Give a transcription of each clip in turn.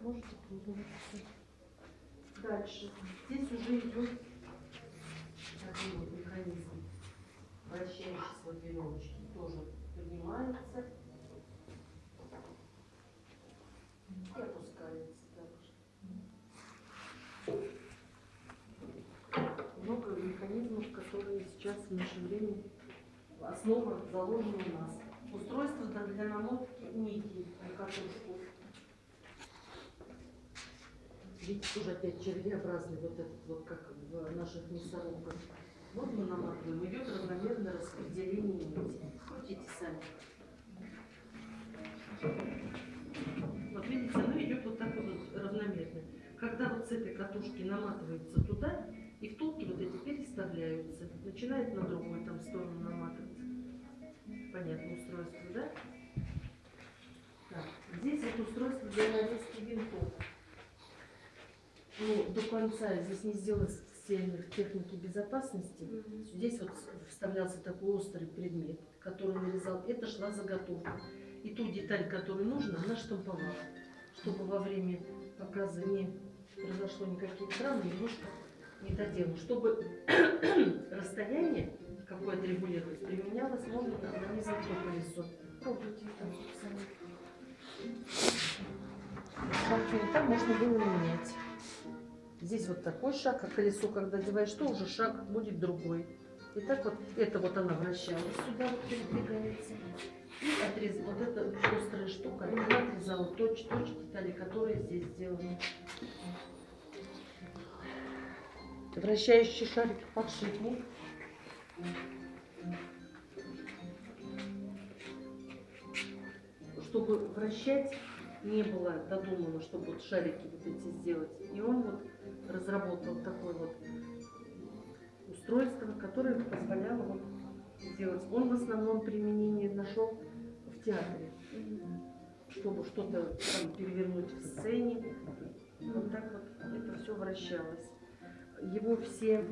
Можете пользоваться. Дальше. Здесь уже идет такой вот механизм, вращающийся вот веревочки. Тоже поднимается и опускается также. Много механизмов, которые сейчас в наше время основа заложена у нас. Устройство для намотки нити на катушку. Видите, тоже опять червеобразный вот этот вот, как в наших мясорубках. Вот мы наматываем, идет равномерное распределение нити. Крутите сами. Вот видите, оно идет вот так вот равномерно. Когда вот с этой катушки наматывается туда, и втулки вот эти переставляются. Начинает на другую там сторону наматываться. Понятно устройство, да? Так, здесь вот устройство для нарезки винтов. Ну, до конца здесь не сделано специальных техники безопасности. Здесь вот вставлялся такой острый предмет, который нарезал. Это шла заготовка. И ту деталь, которую нужно, она штамповала. Чтобы во время показа не произошло никаких травм, немножко не доделано. Чтобы расстояние какое отрегулировать, применялось, можно нанизать то колесо. Пробуйте там сами. Там можно было менять. Здесь вот такой шаг, а колесо, когда одеваешь, то уже шаг будет другой. И так вот, это вот она вращалась, сюда вот передвигается. И отрез... вот эта острая штука, она отрезала точь-точь детали, которые здесь сделаны. Вращающий шарик подшипник. Чтобы вращать, не было додумано, чтобы вот шарики вот эти сделать. И он вот разработал такое вот устройство, которое позволяло вот сделать. Он в основном применение нашел в театре, чтобы что-то там перевернуть в сцене. Вот так вот это все вращалось. Его все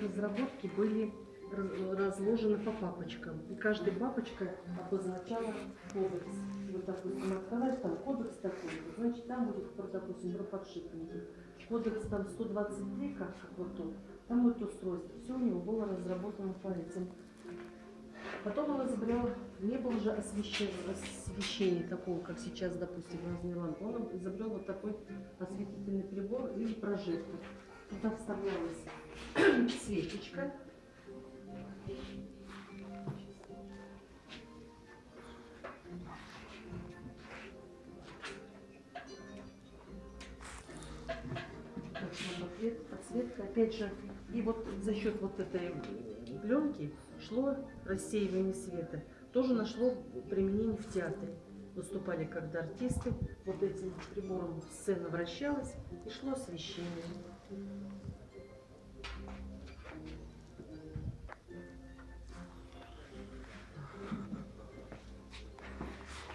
разработки были раз- разложены по папочкам. И каждая папочка обозначала кодекс. Вот, допустим, открываешь, там кодекс такой, значит, там будет, допустим, про подшипники. Кодекс там 123, как, как вот тут, там вот устройство. Все у него было разработано по этим. Потом он изобрел, не было же освещения, освещения такого, как сейчас, допустим, разные лампы. Он изобрел вот такой осветительный прибор или прожектор. Туда вставлялась свечечка. Опять же, и вот за счет вот этой пленки шло рассеивание света. Тоже нашло применение в театре. Выступали когда артисты, вот этим прибором сцена вращалась и шло освещение.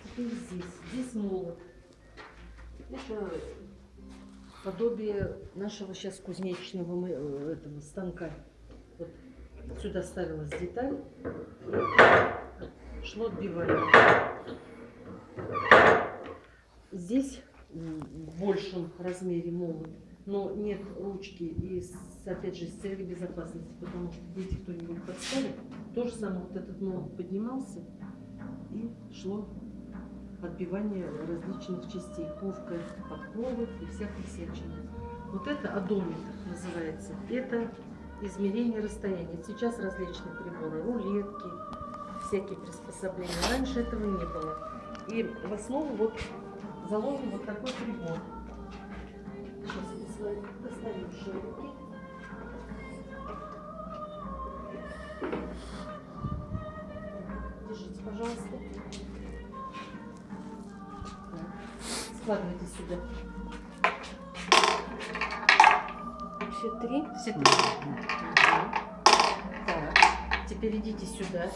Теперь здесь, здесь молот. Это подобие нашего сейчас кузнечного мы- э, этого станка. Вот сюда ставилась деталь, шло отбивание. Здесь в большем размере молот, но нет ручки и опять же с целью безопасности, потому что если кто-нибудь подставит, то же самое вот этот молот поднимался и шло отбивание различных частей, ковка подковы и всякой всячины. Вот это одометр называется. Это измерение расстояния. Сейчас различные приборы, рулетки, всякие приспособления. Раньше этого не было. И в основу вот заложен вот такой прибор. Сейчас свои достаю шарики. Держите, пожалуйста. Складывайте сюда. Все три. Все три. Так, теперь идите сюда.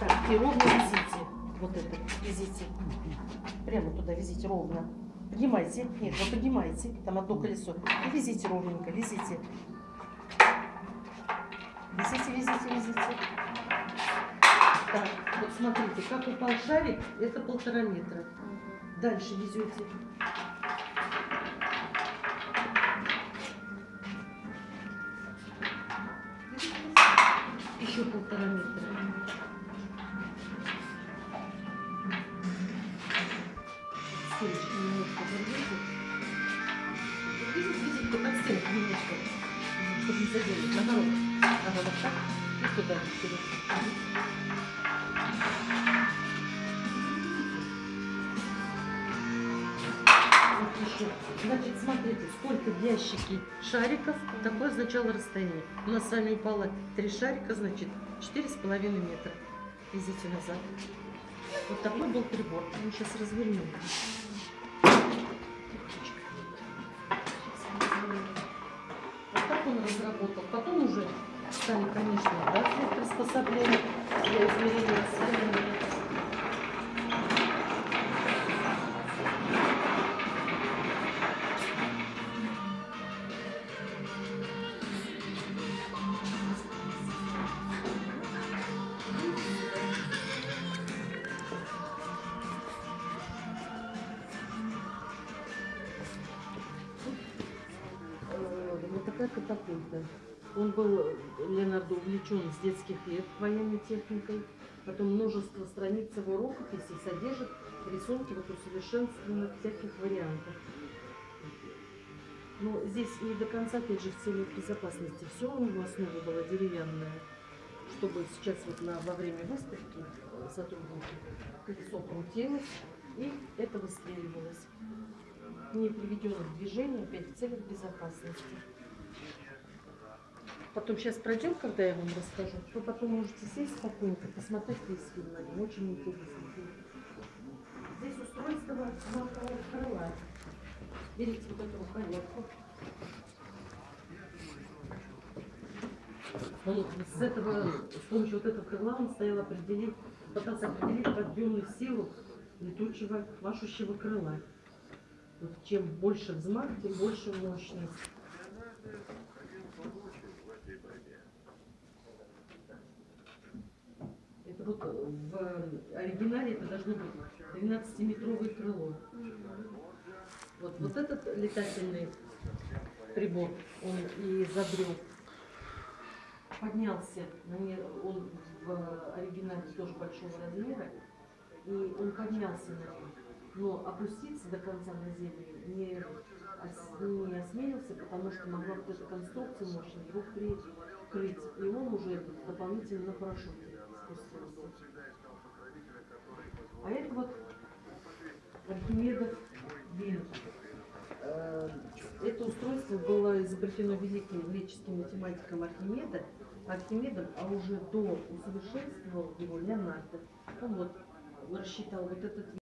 Так, и ровно везите. Вот это, везите. Прямо туда везите ровно. Поднимайте. Нет, вы поднимайте. Там одно колесо. И везите ровненько, везите. Везите, везите, везите. Так, вот смотрите, как упал шарик, это полтора метра. Дальше везете. Еще полтора метра. Стеночку немножко подвесить. Видите, видите, под стенку немножко, чтобы не задели. Наоборот. Вот так. Еще. Значит, смотрите, сколько в ящике шариков, такое означало расстояние. У нас с вами упало три шарика, значит, четыре с половиной метра. Везите назад. Вот такой был прибор. Мы сейчас развернем. Стали, конечно, разные приспособления для измерения расстояния. Э, такая катапульта. Он был, э, Леонардо, увлечен с детских лет военной техникой. Потом множество страниц его рукописей содержит рисунки вот усовершенствованных всяких вариантов. Но здесь не до конца, опять же, в целях безопасности. Все у него основа была деревянная, чтобы сейчас вот на, во время выставки сотрудники колесо крутилось, и это выстреливалось. Не приведено в движение, опять в целях безопасности. Потом сейчас пройдем, когда я вам расскажу, то потом можете сесть спокойненько, посмотреть весь фильм. Очень интересный фильм. Здесь устройство знакового крыла. Берите вот эту рукоятку. Он с этого, с помощью вот этого крыла он стоял определить, пытался определить подъемную силу летучего, машущего крыла. Вот чем больше взмах, тем больше мощность. Это вот в оригинале это должно быть 12-метровое крыло. Вот, вот этот летательный прибор, он и изобрел. Поднялся, он в оригинале тоже большого размера, и он поднялся на нем. Но опуститься до конца на землю не, не осмелился, потому что могла вот эта конструкция мощная его прикрыть. И он уже дополнительно на парашюте спустился. А это вот Винт. Э, Это устройство было изобретено великим греческим математиком Архимеда, Архимедом, а уже до усовершенствовал его Леонардо. Он вот рассчитал вот этот